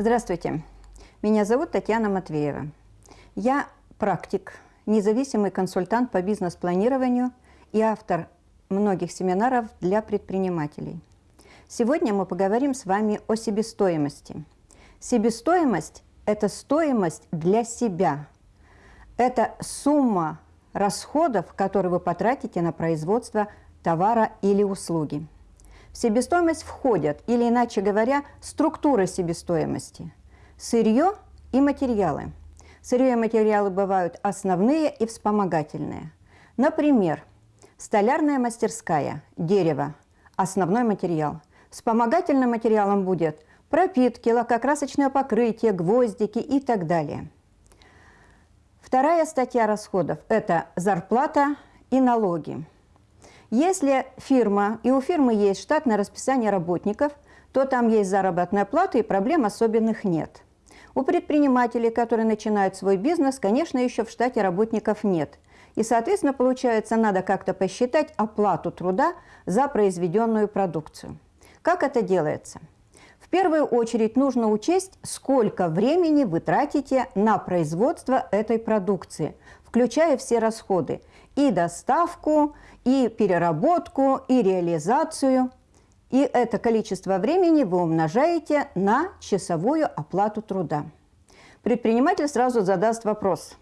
Здравствуйте, меня зовут Татьяна Матвеева. Я практик, независимый консультант по бизнес-планированию и автор многих семинаров для предпринимателей. Сегодня мы поговорим с вами о себестоимости. Себестоимость – это стоимость для себя. Это сумма расходов, которые вы потратите на производство товара или услуги. В себестоимость входят, или иначе говоря, структуры себестоимости. Сырье и материалы. Сырье и материалы бывают основные и вспомогательные. Например, столярная мастерская, дерево, основной материал. Вспомогательным материалом будет пропитки, лакокрасочное покрытие, гвоздики и так далее. Вторая статья расходов – это зарплата и налоги. Если фирма, и у фирмы есть штатное расписание работников, то там есть заработная плата и проблем особенных нет. У предпринимателей, которые начинают свой бизнес, конечно, еще в штате работников нет. И, соответственно, получается, надо как-то посчитать оплату труда за произведенную продукцию. Как это делается? В первую очередь нужно учесть, сколько времени вы тратите на производство этой продукции, включая все расходы – и доставку, и переработку, и реализацию. И это количество времени вы умножаете на часовую оплату труда. Предприниматель сразу задаст вопрос,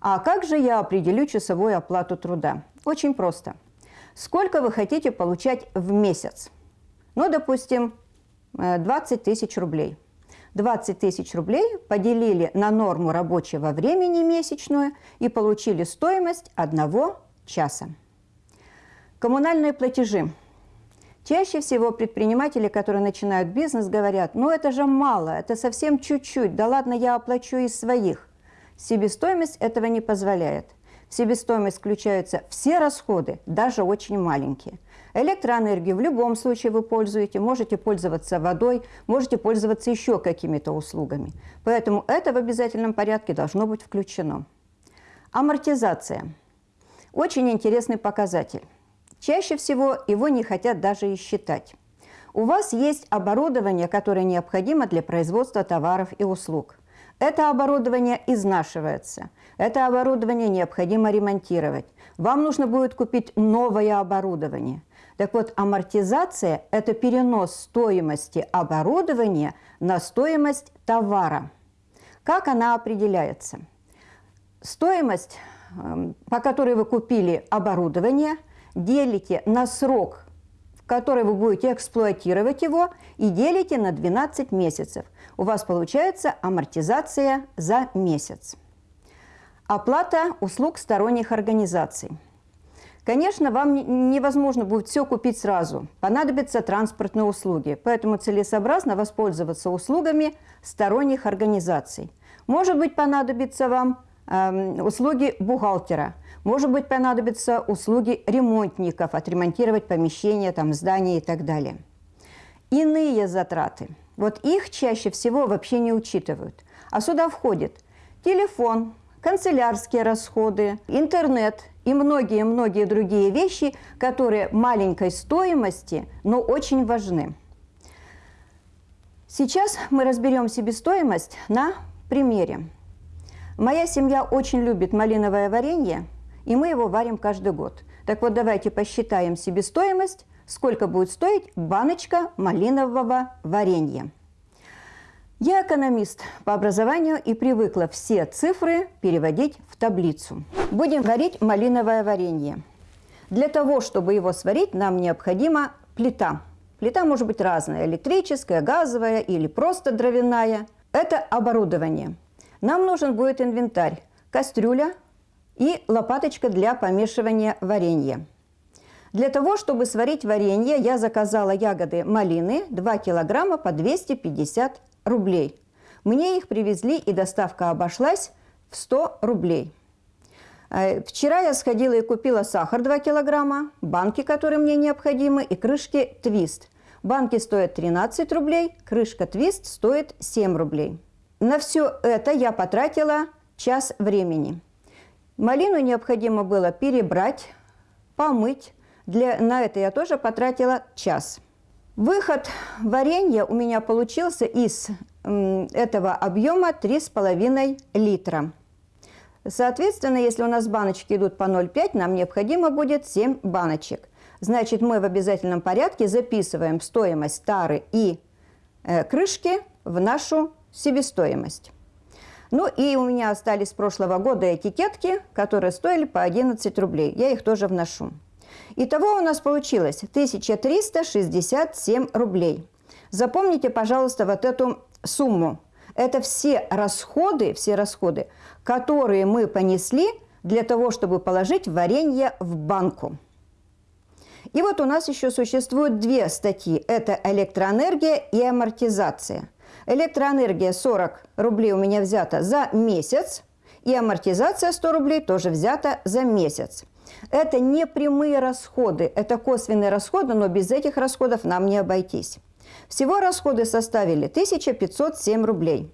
а как же я определю часовую оплату труда? Очень просто. Сколько вы хотите получать в месяц? Ну, допустим, 20 э, тысяч рублей. 20 тысяч рублей поделили на норму рабочего времени месячную и получили стоимость одного часа. Коммунальные платежи. Чаще всего предприниматели, которые начинают бизнес, говорят, ну это же мало, это совсем чуть-чуть, да ладно, я оплачу из своих. Себестоимость этого не позволяет. В себестоимость включаются все расходы, даже очень маленькие. Электроэнергию в любом случае вы пользуете, можете пользоваться водой, можете пользоваться еще какими-то услугами. Поэтому это в обязательном порядке должно быть включено. Амортизация. Очень интересный показатель. Чаще всего его не хотят даже и считать. У вас есть оборудование, которое необходимо для производства товаров и услуг. Это оборудование изнашивается. Это оборудование необходимо ремонтировать. Вам нужно будет купить новое оборудование. Так вот, амортизация – это перенос стоимости оборудования на стоимость товара. Как она определяется? Стоимость Эм, по которой вы купили оборудование, делите на срок, в который вы будете эксплуатировать его, и делите на 12 месяцев. У вас получается амортизация за месяц. Оплата услуг сторонних организаций. Конечно, вам невозможно будет все купить сразу. Понадобятся транспортные услуги, поэтому целесообразно воспользоваться услугами сторонних организаций. Может быть, понадобится вам Эм, услуги бухгалтера. Может быть, понадобятся услуги ремонтников, отремонтировать помещения, там, здания и так далее. Иные затраты. Вот их чаще всего вообще не учитывают. А сюда входит телефон, канцелярские расходы, интернет и многие-многие другие вещи, которые маленькой стоимости, но очень важны. Сейчас мы разберем себестоимость на примере. Моя семья очень любит малиновое варенье, и мы его варим каждый год. Так вот, давайте посчитаем себестоимость, сколько будет стоить баночка малинового варенья. Я экономист по образованию и привыкла все цифры переводить в таблицу. Будем варить малиновое варенье. Для того, чтобы его сварить, нам необходима плита. Плита может быть разная – электрическая, газовая или просто дровяная. Это оборудование – нам нужен будет инвентарь, кастрюля и лопаточка для помешивания варенья. Для того, чтобы сварить варенье, я заказала ягоды малины 2 килограмма по 250 рублей. Мне их привезли, и доставка обошлась в 100 рублей. Э, вчера я сходила и купила сахар 2 килограмма, банки, которые мне необходимы, и крышки твист. Банки стоят 13 рублей, крышка твист стоит 7 рублей. На все это я потратила час времени. Малину необходимо было перебрать, помыть. Для, на это я тоже потратила час. Выход варенья у меня получился из этого объема 3,5 литра. Соответственно, если у нас баночки идут по 0,5, нам необходимо будет 7 баночек. Значит, мы в обязательном порядке записываем стоимость тары и э, крышки в нашу себестоимость. Ну и у меня остались с прошлого года этикетки, которые стоили по 11 рублей. Я их тоже вношу. Итого у нас получилось 1367 рублей. Запомните, пожалуйста, вот эту сумму. Это все расходы, все расходы, которые мы понесли для того, чтобы положить варенье в банку. И вот у нас еще существуют две статьи. Это электроэнергия и амортизация. Электроэнергия 40 рублей у меня взята за месяц, и амортизация 100 рублей тоже взята за месяц. Это не прямые расходы, это косвенные расходы, но без этих расходов нам не обойтись. Всего расходы составили 1507 рублей.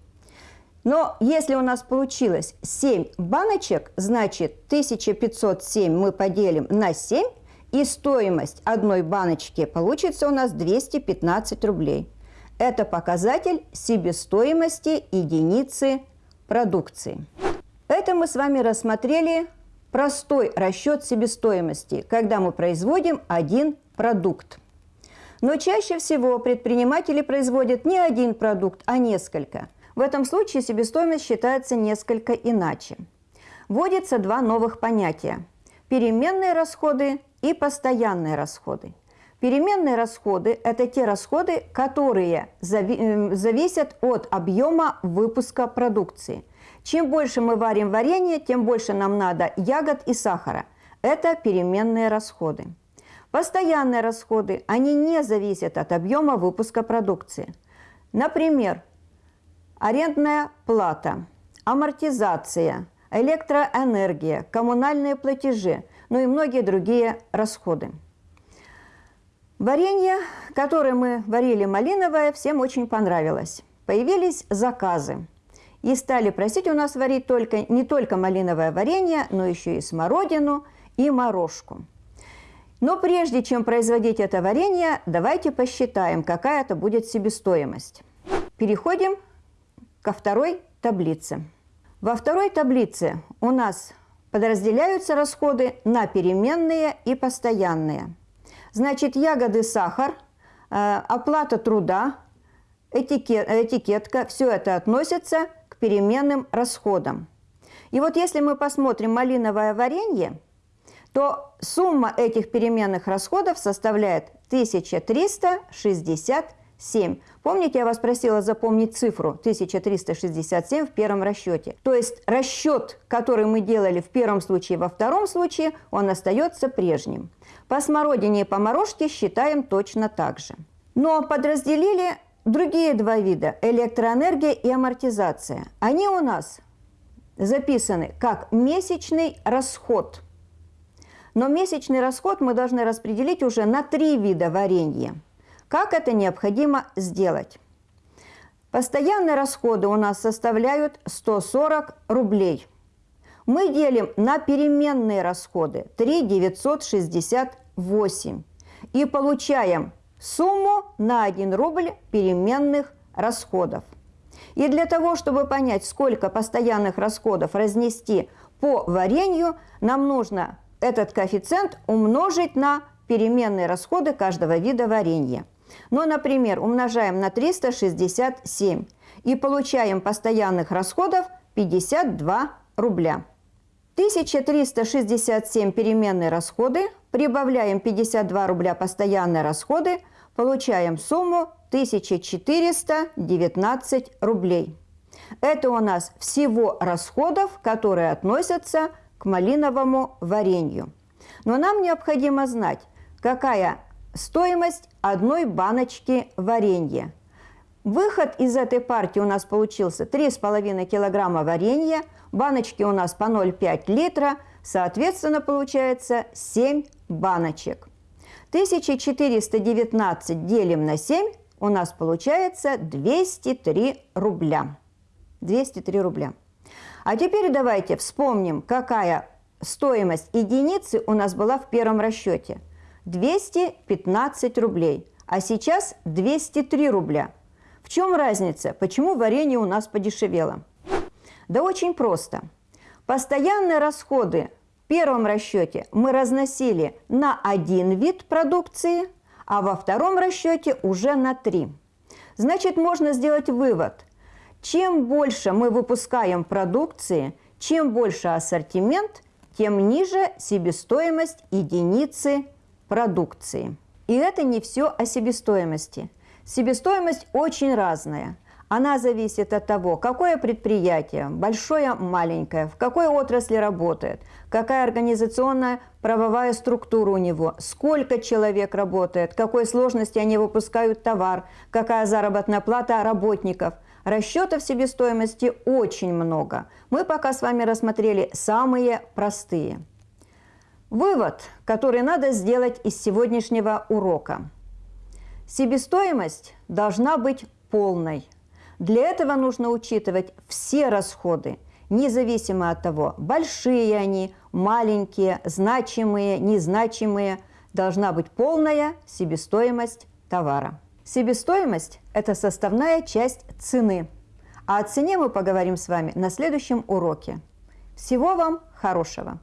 Но если у нас получилось 7 баночек, значит 1507 мы поделим на 7, и стоимость одной баночки получится у нас 215 рублей. Это показатель себестоимости единицы продукции. Это мы с вами рассмотрели простой расчет себестоимости, когда мы производим один продукт. Но чаще всего предприниматели производят не один продукт, а несколько. В этом случае себестоимость считается несколько иначе. Вводится два новых понятия – переменные расходы и постоянные расходы. Переменные расходы – это те расходы, которые зави зависят от объема выпуска продукции. Чем больше мы варим варенье, тем больше нам надо ягод и сахара. Это переменные расходы. Постоянные расходы, они не зависят от объема выпуска продукции. Например, арендная плата, амортизация, электроэнергия, коммунальные платежи, ну и многие другие расходы. Варенье, которое мы варили малиновое, всем очень понравилось. Появились заказы. И стали просить у нас варить только, не только малиновое варенье, но еще и смородину и морожку. Но прежде чем производить это варенье, давайте посчитаем, какая это будет себестоимость. Переходим ко второй таблице. Во второй таблице у нас подразделяются расходы на переменные и постоянные. Значит, ягоды, сахар, э, оплата труда, этикет, этикетка, все это относится к переменным расходам. И вот если мы посмотрим малиновое варенье – то сумма этих переменных расходов составляет 1367. Помните, я вас просила запомнить цифру 1367 в первом расчете. То есть расчет, который мы делали в первом случае во втором случае, он остается прежним. По смородине и по морожке считаем точно так же. Но подразделили другие два вида – электроэнергия и амортизация. Они у нас записаны как месячный расход – но месячный расход мы должны распределить уже на три вида варенья. Как это необходимо сделать? Постоянные расходы у нас составляют 140 рублей. Мы делим на переменные расходы 3 968 и получаем сумму на 1 рубль переменных расходов. И для того, чтобы понять, сколько постоянных расходов разнести по варенью, нам нужно этот коэффициент умножить на переменные расходы каждого вида варенья. Но, например, умножаем на 367 и получаем постоянных расходов 52 рубля. 1367 переменные расходы, прибавляем 52 рубля постоянные расходы, получаем сумму 1419 рублей. Это у нас всего расходов, которые относятся к малиновому варенью. Но нам необходимо знать, какая стоимость одной баночки варенья. Выход из этой партии у нас получился 3,5 килограмма варенья, баночки у нас по 0,5 литра, соответственно, получается 7 баночек. 1419 делим на 7, у нас получается 203 рубля. 203 рубля. А теперь давайте вспомним, какая стоимость единицы у нас была в первом расчете. 215 рублей, а сейчас 203 рубля. В чем разница? Почему варенье у нас подешевело? Да очень просто. Постоянные расходы в первом расчете мы разносили на один вид продукции, а во втором расчете уже на три. Значит, можно сделать вывод. Чем больше мы выпускаем продукции, чем больше ассортимент, тем ниже себестоимость единицы продукции. И это не все о себестоимости. Себестоимость очень разная. Она зависит от того, какое предприятие, большое, маленькое, в какой отрасли работает, какая организационная правовая структура у него, сколько человек работает, какой сложности они выпускают товар, какая заработная плата работников. Расчетов себестоимости очень много. Мы пока с вами рассмотрели самые простые. Вывод, который надо сделать из сегодняшнего урока. Себестоимость должна быть полной. Для этого нужно учитывать все расходы, независимо от того, большие они, маленькие, значимые, незначимые, должна быть полная себестоимость товара. Себестоимость – это составная часть цены. А о цене мы поговорим с вами на следующем уроке. Всего вам хорошего!